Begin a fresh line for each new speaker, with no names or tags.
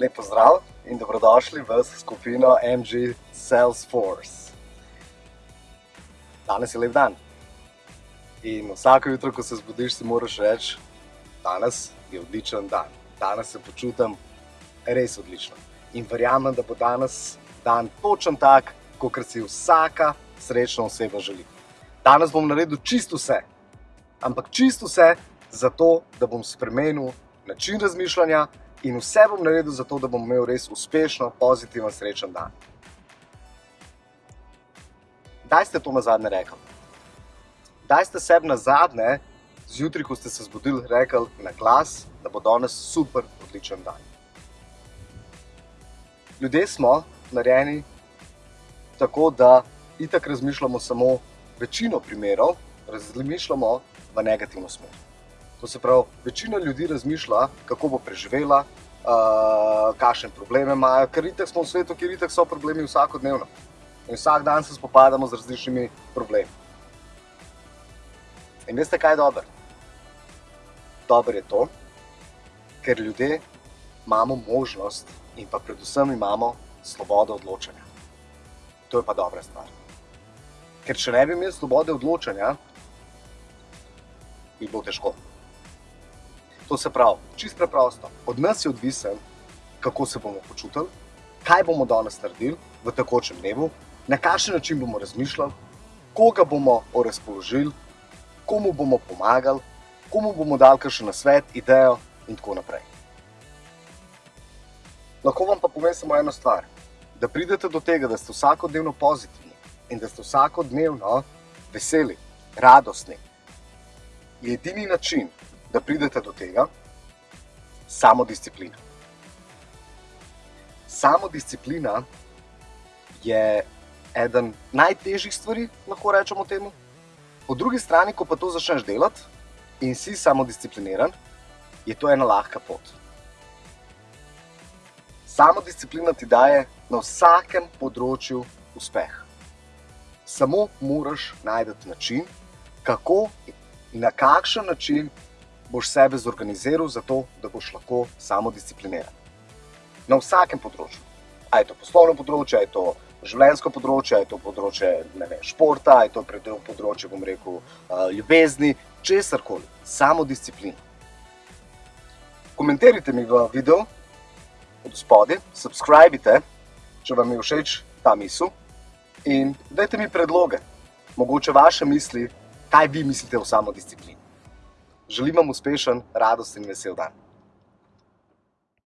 Lepo zdrav in dobrodošli v skupino MG Salesforce. Danes je lep dan. In vsako jutro, ko se zbudiš, si moraš reči, danes je odličen dan. Danes se počutim res odlično. In verjamem, da bo danes dan točen tak, kot si vsaka srečna oseba želi. Danes bom naredil čisto vse, ampak čisto vse zato, da bom spremenil način razmišljanja in vse bom naredil zato, da bom imel res uspešno, pozitiven, srečen dan. Kdaj ste to na zadnje rekli? Kdaj ste sebi na zadnje, zjutraj, ko ste se zbudili, rekli na glas, da bo danes super, odličen dan? Ljudje smo narejeni tako, da itak razmišljamo samo večino primerov, razmišljamo v negativno smer. To se pravi, večina ljudi razmišlja, kako bo preživela, uh, kakšne probleme imajo, ker itak smo v svetu, kjer itak so problemi vsakodnevno. In vsak dan se spopadamo z različnimi problemi. In veste, kaj je dobro? Dobro je to, ker ljudje imamo možnost in pa predvsem imamo svobodo odločanja. To je pa dobra stvar. Ker če ne bi imeli svobode odločanja, bi bilo težko. To se pravi, čist preprosto. Od nas je odvisen, kako se bomo počutili, kaj bomo danes naredili v takočem dnevu, na kakšen način bomo razmišljali, koga bomo razpoložili, komu bomo pomagali, komu bomo dali kakšen nasvet, idejo in tako naprej. Lahko vam pa povem samo eno stvar. Da pridete do tega, da ste vsakodnevno pozitivni in da ste vsakodnevno veseli, radostni, je edini način, da pridete do tega, samodisciplina. Samodisciplina je eden najtežjih stvari, lahko rečemo temu. Po drugi strani, ko pa to začneš delati in si samodiscipliniran, je to ena lahka pot. Samodisciplina ti daje na vsakem področju uspeh. Samo moraš najti način, kako in na kakšen način boš sebe zorganiziral za to, da boš lahko samodiscipliniran. Na vsakem področju. A je to poslovno področje, a je to življenjsko področje, a je to področje ne vem, športa, a je to področje, bom rekel, ljubezni, česarkoli. Samodisciplina. Komentirajte mi v videu od spodaj, subscribite, če vam je všeč ta misel in dajte mi predloge, mogoče vaše misli, kaj vi mislite o samodisciplini. Želim vam uspešen, radosten in vesel dan.